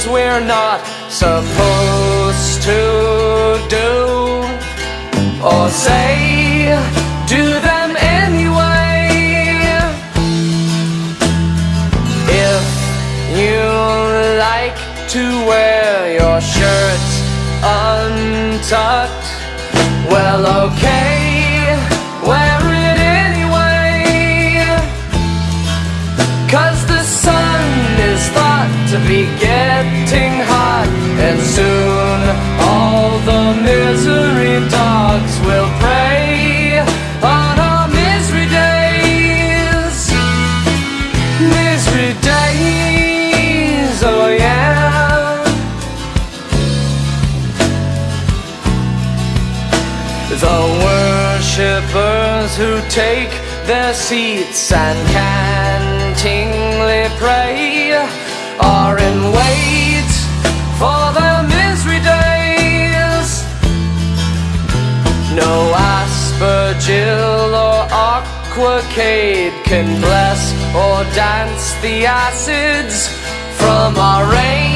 things we're not supposed to do or say, do them anyway. If you like to wear your shirt untucked, well, okay, The worshippers who take their seats and cantingly pray are in wait for their misery days. No aspergill or aquacade can bless or dance the acids from our rain.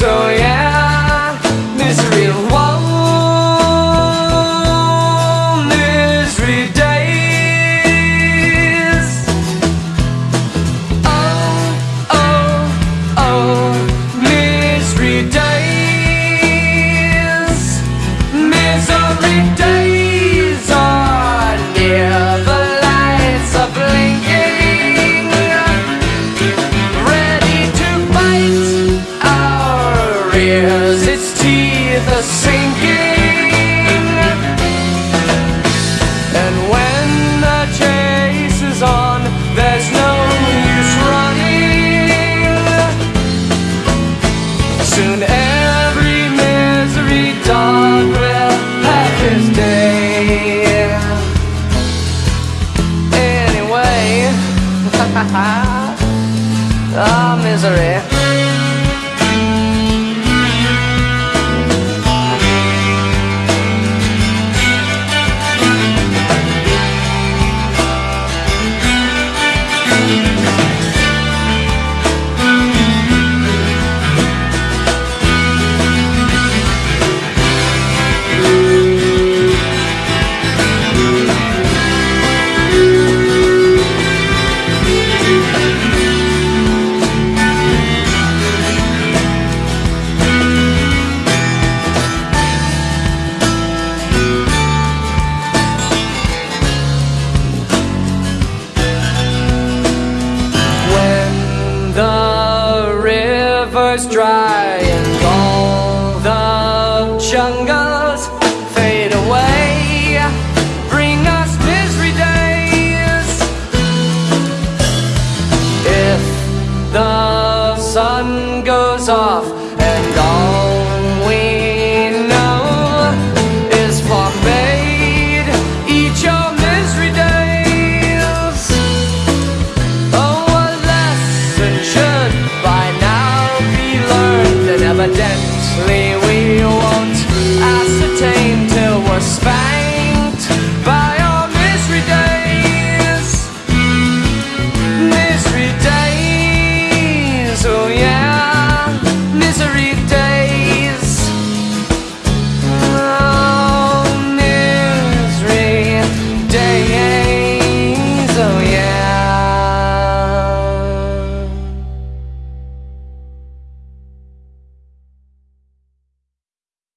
so yeah. was dry and all the jungles fade away. Bring us misery days. If the sun goes off and all learned and evidently we won't ascertain till we're spanked.